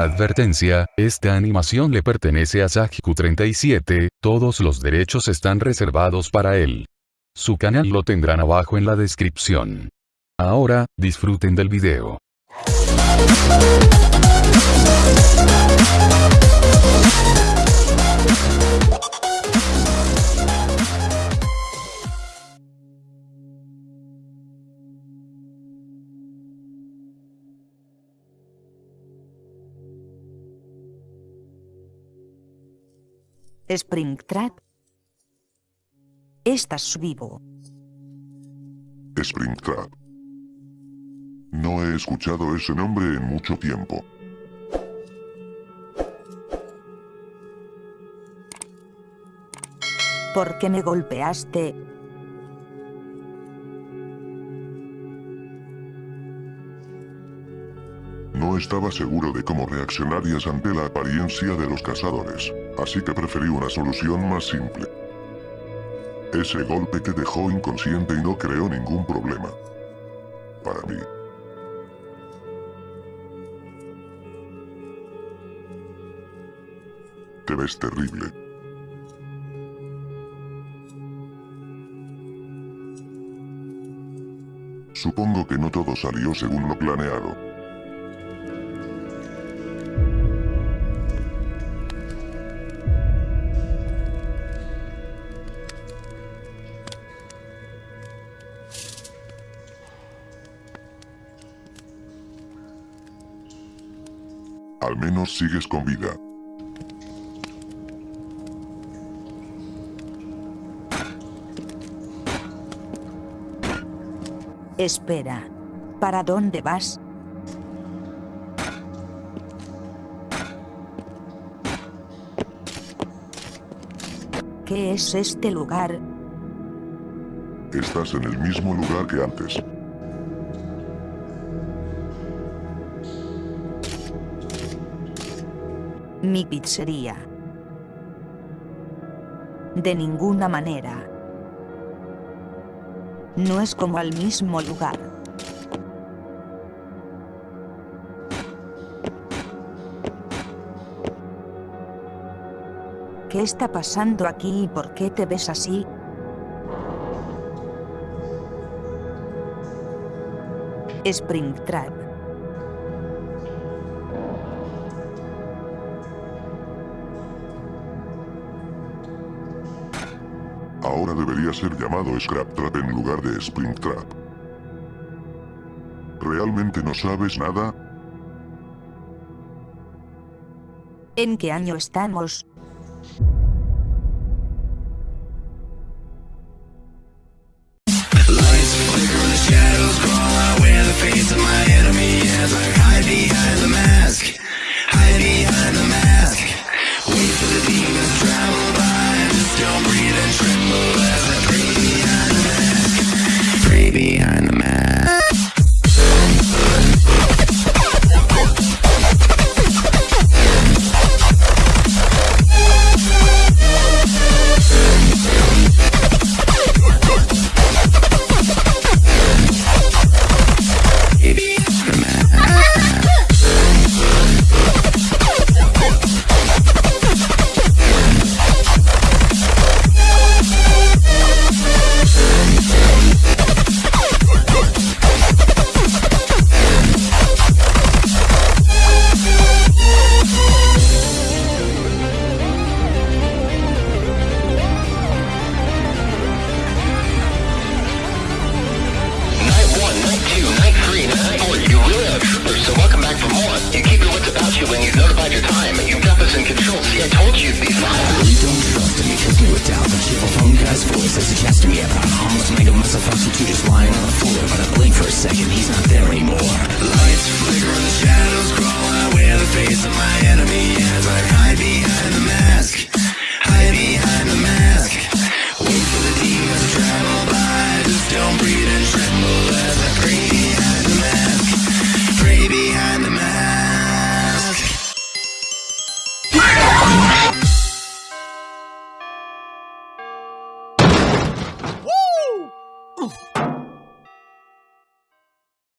Advertencia, esta animación le pertenece a Sajku37, todos los derechos están reservados para él. Su canal lo tendrán abajo en la descripción. Ahora, disfruten del video. Springtrap. Estás vivo. Springtrap. No he escuchado ese nombre en mucho tiempo. ¿Por qué me golpeaste? No estaba seguro de cómo reaccionarías ante la apariencia de los cazadores, así que preferí una solución más simple. Ese golpe te dejó inconsciente y no creó ningún problema. Para mí. Te ves terrible. Supongo que no todo salió según lo planeado. Al menos sigues con vida. Espera. ¿Para dónde vas? ¿Qué es este lugar? Estás en el mismo lugar que antes. Mi pizzería. De ninguna manera. No es como al mismo lugar. ¿Qué está pasando aquí y por qué te ves así? Springtrap. Ahora debería ser llamado Scrap Trap en lugar de Springtrap. ¿Realmente no sabes nada? ¿En qué año estamos? the without the cheerful phone guy's voice as he cast me up. I almost made a mess of substitute just lying on the floor, but I blink for a second, he's not there anymore. Lights flicker and the shadows crawl.